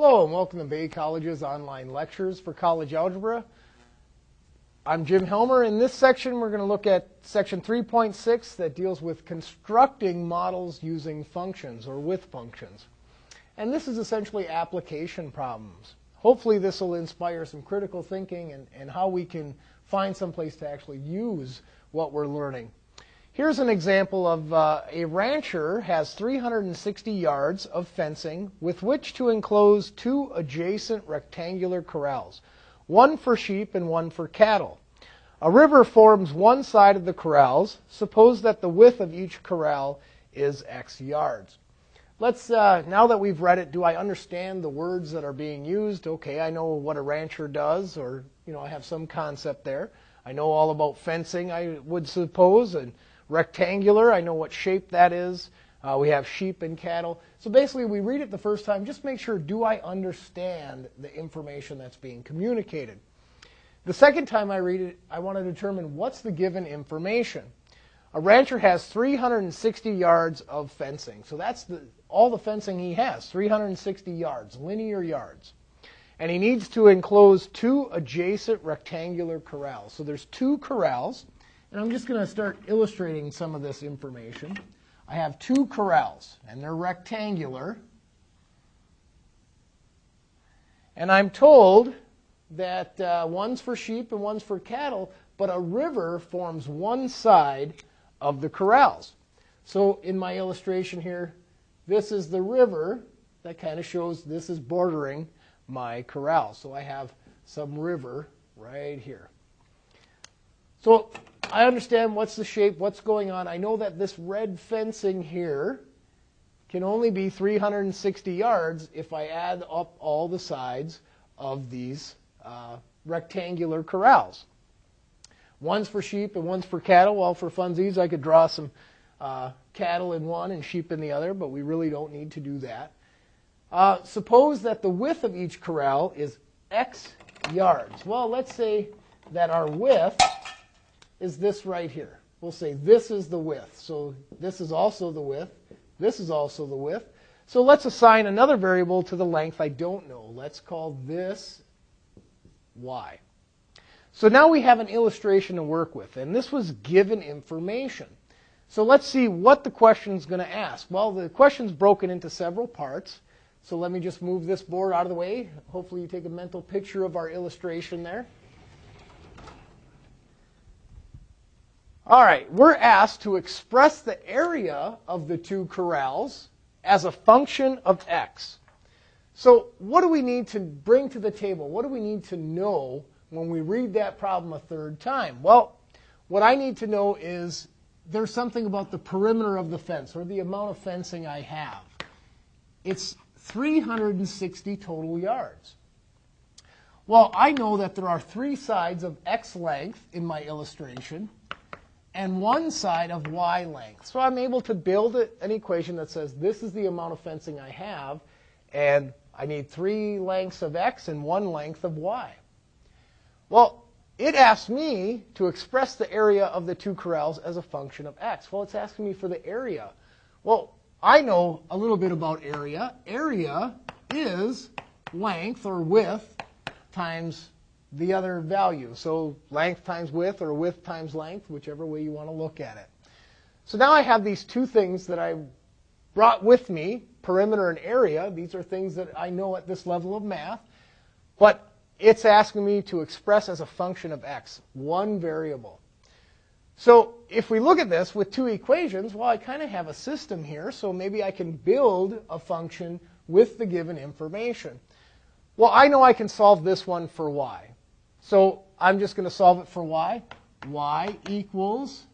Hello and welcome to Bay College's online lectures for college algebra. I'm Jim Helmer. In this section, we're going to look at section 3.6 that deals with constructing models using functions or with functions. And this is essentially application problems. Hopefully this will inspire some critical thinking and, and how we can find some place to actually use what we're learning. Here's an example of uh, a rancher has 360 yards of fencing with which to enclose two adjacent rectangular corrals, one for sheep and one for cattle. A river forms one side of the corrals. Suppose that the width of each corral is x yards. Let's, uh, now that we've read it, do I understand the words that are being used? Okay, I know what a rancher does, or, you know, I have some concept there. I know all about fencing, I would suppose, and rectangular. I know what shape that is. Uh, we have sheep and cattle. So basically, we read it the first time, just make sure, do I understand the information that's being communicated? The second time I read it, I want to determine what's the given information. A rancher has 360 yards of fencing. So that's the, all the fencing he has, 360 yards, linear yards. And he needs to enclose two adjacent rectangular corrals. So there's two corrals. And I'm just going to start illustrating some of this information. I have two corrals, and they're rectangular. And I'm told that uh, one's for sheep and one's for cattle, but a river forms one side of the corrals. So in my illustration here, this is the river that kind of shows this is bordering my corral. So I have some river right here. So I understand what's the shape, what's going on. I know that this red fencing here can only be 360 yards if I add up all the sides of these uh, rectangular corrals. One's for sheep and one's for cattle. Well, for funsies, I could draw some uh, cattle in one and sheep in the other, but we really don't need to do that. Uh, suppose that the width of each corral is x yards. Well, let's say that our width is this right here. We'll say this is the width. So this is also the width. This is also the width. So let's assign another variable to the length I don't know. Let's call this y. So now we have an illustration to work with, and this was given information. So let's see what the question is going to ask. Well, the question is broken into several parts. So let me just move this board out of the way. Hopefully you take a mental picture of our illustration there. All right, we're asked to express the area of the two corrals as a function of x. So what do we need to bring to the table? What do we need to know when we read that problem a third time? Well, what I need to know is there's something about the perimeter of the fence or the amount of fencing I have. It's 360 total yards. Well, I know that there are three sides of x length in my illustration and one side of y length. So I'm able to build an equation that says this is the amount of fencing I have, and I need three lengths of x and one length of y. Well, it asks me to express the area of the two corrals as a function of x. Well, it's asking me for the area. Well, I know a little bit about area. Area is length or width times the other value. So length times width or width times length, whichever way you want to look at it. So now I have these two things that I brought with me, perimeter and area. These are things that I know at this level of math. But it's asking me to express as a function of x, one variable. So if we look at this with two equations, well, I kind of have a system here, so maybe I can build a function with the given information. Well, I know I can solve this one for y. So I'm just going to solve it for y. y equals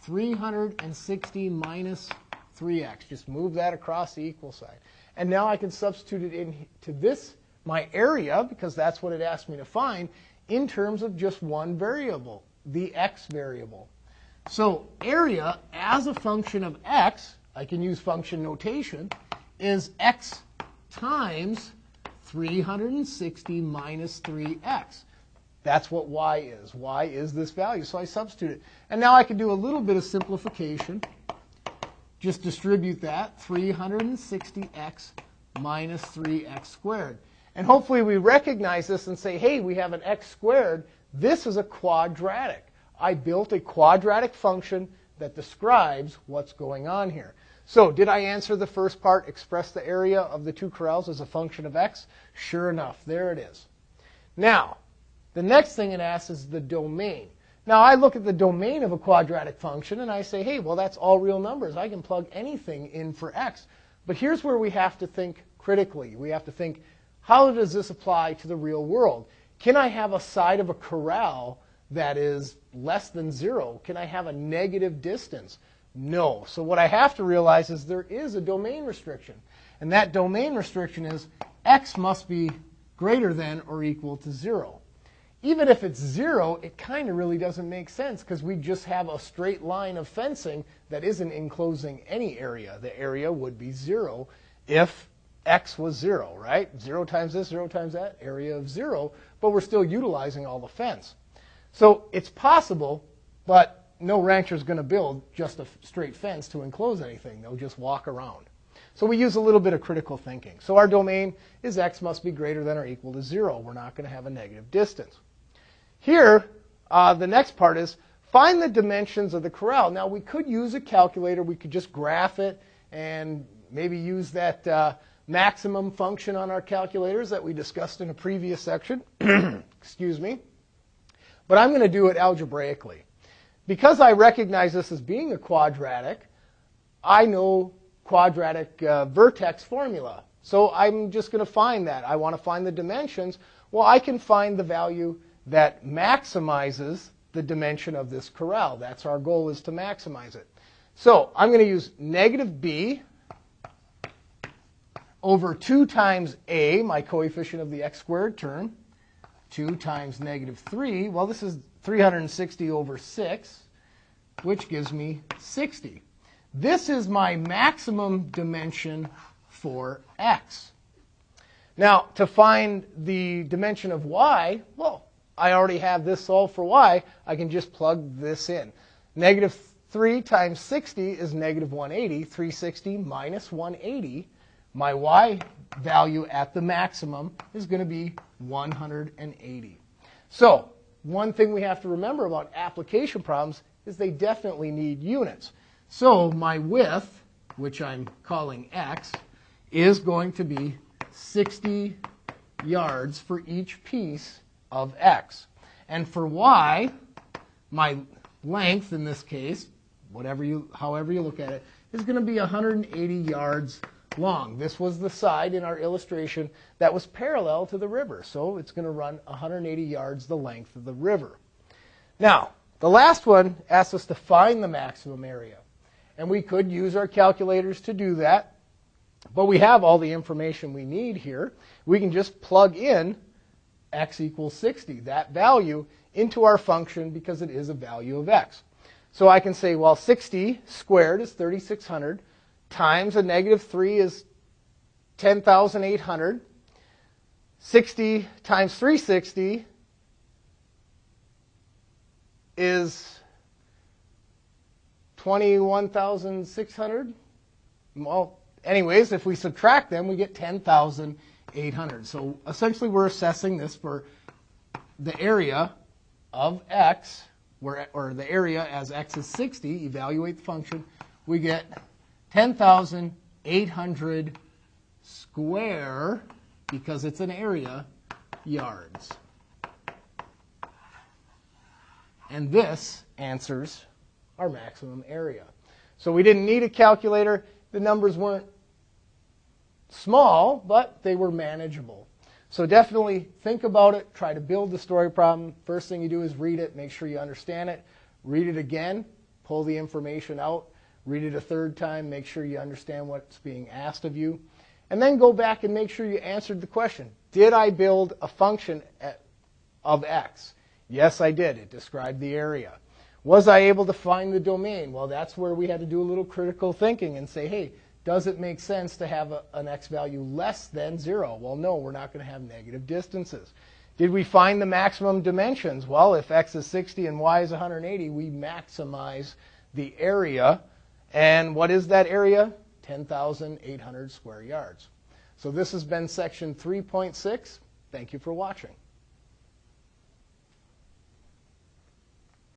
360 minus 3x. Just move that across the equal sign. And now I can substitute it into this, my area, because that's what it asked me to find, in terms of just one variable, the x variable. So area as a function of x, I can use function notation, is x times 360 minus 3x. That's what y is. y is this value. So I substitute it. And now I can do a little bit of simplification. Just distribute that, 360x minus 3x squared. And hopefully we recognize this and say, hey, we have an x squared. This is a quadratic. I built a quadratic function that describes what's going on here. So did I answer the first part, express the area of the two corrals as a function of x? Sure enough, there it is. Now, the next thing it asks is the domain. Now, I look at the domain of a quadratic function and I say, hey, well, that's all real numbers. I can plug anything in for x. But here's where we have to think critically. We have to think, how does this apply to the real world? Can I have a side of a corral that is less than zero? Can I have a negative distance? No. So what I have to realize is there is a domain restriction. And that domain restriction is x must be greater than or equal to zero even if it's zero, it kind of really doesn't make sense because we just have a straight line of fencing that isn't enclosing any area. The area would be zero if x was zero, right? Zero times this, zero times that, area of zero, but we're still utilizing all the fence. So it's possible, but no rancher is going to build just a straight fence to enclose anything. They'll just walk around. So we use a little bit of critical thinking. So our domain is x must be greater than or equal to zero. We're not going to have a negative distance. Here, uh, the next part is find the dimensions of the corral. Now, we could use a calculator. We could just graph it and maybe use that uh, maximum function on our calculators that we discussed in a previous section. Excuse me. But I'm going to do it algebraically. Because I recognize this as being a quadratic, I know quadratic uh, vertex formula. So I'm just going to find that. I want to find the dimensions. Well, I can find the value that maximizes the dimension of this corral. That's our goal is to maximize it. So I'm going to use negative b over 2 times a, my coefficient of the x squared term, 2 times negative 3. Well, this is 360 over 6, which gives me 60. This is my maximum dimension for x. Now, to find the dimension of y, well, I already have this solved for y, I can just plug this in. Negative 3 times 60 is negative 180. 360 minus 180. My y value at the maximum is going to be 180. So one thing we have to remember about application problems is they definitely need units. So my width, which I'm calling x, is going to be 60 yards for each piece of x. And for y, my length in this case, whatever you, however you look at it, is going to be 180 yards long. This was the side in our illustration that was parallel to the river. So it's going to run 180 yards the length of the river. Now, the last one asks us to find the maximum area. And we could use our calculators to do that. But we have all the information we need here. We can just plug in x equals 60, that value, into our function because it is a value of x. So I can say, well, 60 squared is 3,600 times a negative 3 is 10,800. 60 times 360 is 21,600. Well, anyways, if we subtract them, we get 10,000. 800. So essentially we're assessing this for the area of x, where, or the area as x is 60, evaluate the function, we get 10,800 square, because it's an area, yards. And this answers our maximum area. So we didn't need a calculator. The numbers weren't small, but they were manageable. So definitely think about it. Try to build the story problem. First thing you do is read it, make sure you understand it. Read it again, pull the information out. Read it a third time, make sure you understand what's being asked of you. And then go back and make sure you answered the question. Did I build a function of x? Yes, I did. It described the area. Was I able to find the domain? Well, that's where we had to do a little critical thinking and say, hey, does it make sense to have a, an x value less than 0? Well, no, we're not going to have negative distances. Did we find the maximum dimensions? Well, if x is 60 and y is 180, we maximize the area. And what is that area? 10,800 square yards. So this has been section 3.6. Thank you for watching.